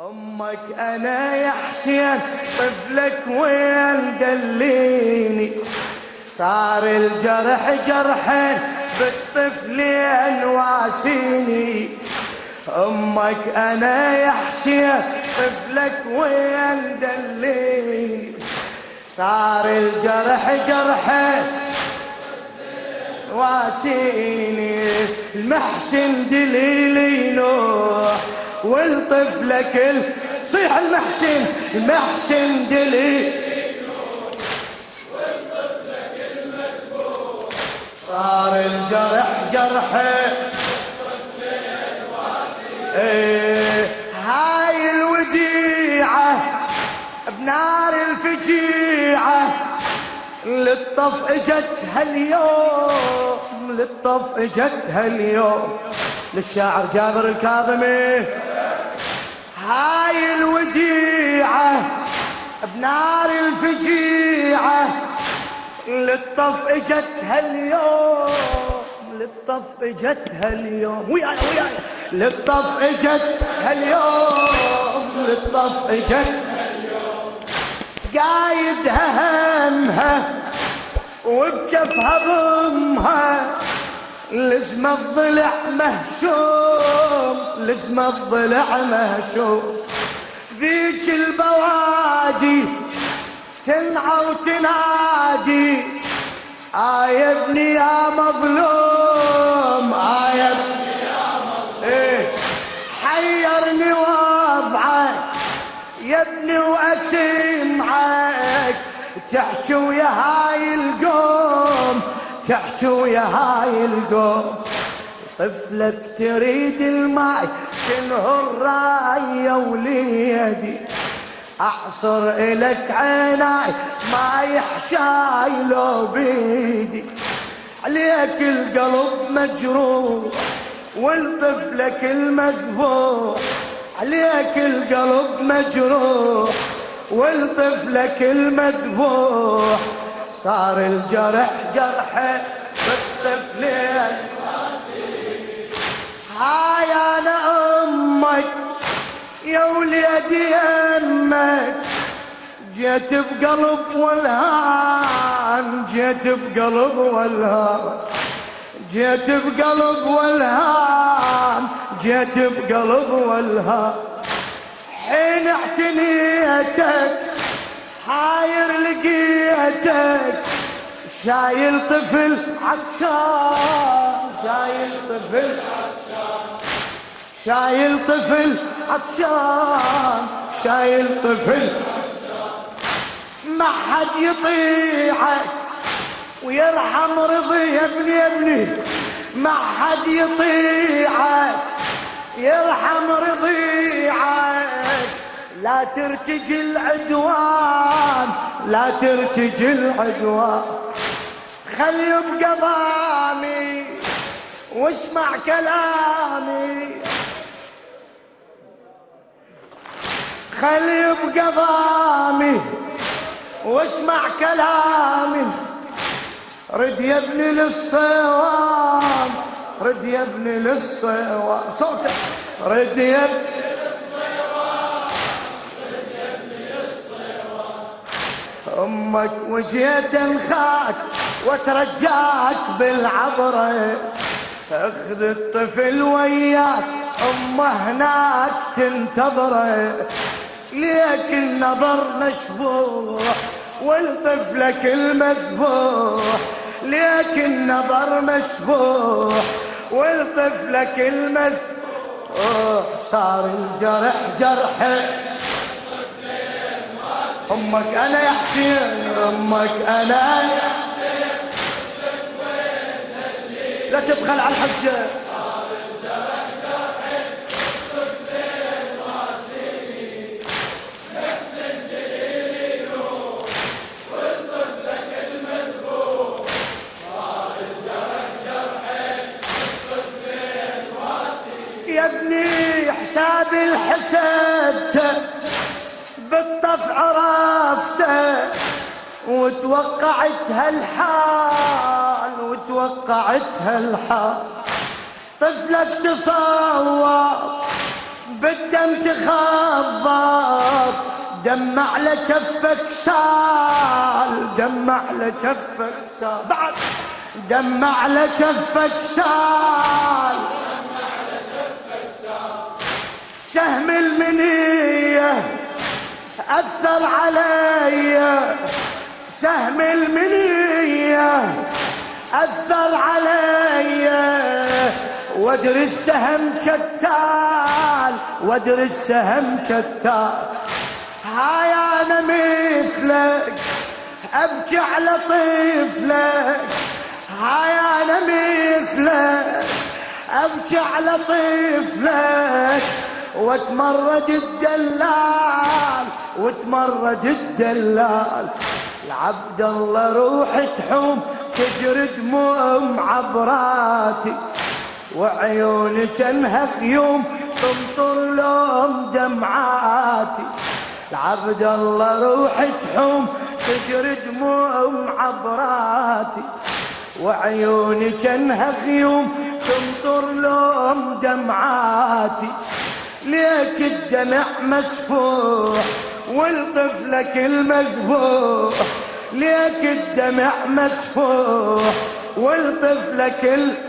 أمك أنا يا حسين طفلك وين دليني. صار الجرح جرحين بالطفلين واسيني أمك أنا يا حسين طفلك وين دليني. صار الجرح جرحين واسيني المحسن دليلي نوح. والطفلك صيح المحسن المحسن دلي. صار الجرح جرحه. إيه هاي الوديعة بنار الفجيعة. للطف اجت هاليوم للطف اجت هاليوم للشاعر جابر الكاظمي. بنار الفجيعة للطف اجت هاليوم للطف اجت هاليوم وياي وياي. للطف اجت هاليوم للطف اجت قايدها همها وبجفها ضمها لزم الضلع مهشوم لزم الضلع مهشوم. ذيك البوادي تنعى وتنادي. آه يا ابني يا مظلوم آه يا ابني يا مظلوم. إيه حيرني وضعك يا ابني وأسمعك. تحكي ويا هاي القوم تحكي ويا هاي القوم. طفلك تريد الماي شنو الراي يا وليدي. أعصر الك عيناي ما يحشاي لو بيدي. عليك القلب مجروح والطفلك المذبوح عليك القلب مجروح والطفلك المذبوح صار الجرح جرحه بالطفلين أمك جيت بقلب والهان جيت بقلب والهان. جيت بقلب والهان جيت بقلب والهان. حين اعتنيتك حاير لقيتك. شايل طفل عطشان شايل طفل عطشان. شايل طفل عطشان. شايل طفل. ما حد يطيعك ويرحم رضي يا ابني يا ابني. ما حد يطيعك يرحم رضيعك لا ترتجي العدوان لا ترتجي العدوان. خلي يبقى ضامي واسمع كلامي. خلي يبقى ضامي واسمع كلامي. رد يا ابني للصواب رد يا ابني للصواب. صوتك. رد يا ابني أمك وجيت انخاك وترجاك بالعبره أخذ الطفل وياك أمه هناك تنتظره ليك النظر مشبوح والطفلك المذبوح ليك النظر مشبوح والطفلك المذبوح صار الجرح جرحه أمك أنا يا حسين أمك أنا يا حسين. لا تبخل على الحجه الحسبته بالطف عرفته وتوقعت هالحال وتوقعت هالحال طفلك تصور بالدم تخضب دم على كفك سال دم على كفك سال. بعد دم على كفك سال. سهم المنية أثر علي سهم المنية أثر علي وادري السهم شتال وادري السهم شتال هاي أنا مثلك أبكي على طفلك. هاي أنا مثلك أبكي على طفلك. وتمرد الدلال وتمرد الدلال. العبد الله روح تحوم تجري دموع عبراتي. وعيوني تنهك يوم تمطر لهم دمعاتي. العبد الله روح تحوم تجري دموع عبراتي. وعيوني تنهك يوم تمطر لهم دمعاتي. ليك الدمع مسفوح والطفلك المذبوح ليك الدمع مسفوح والطفلك المذبوح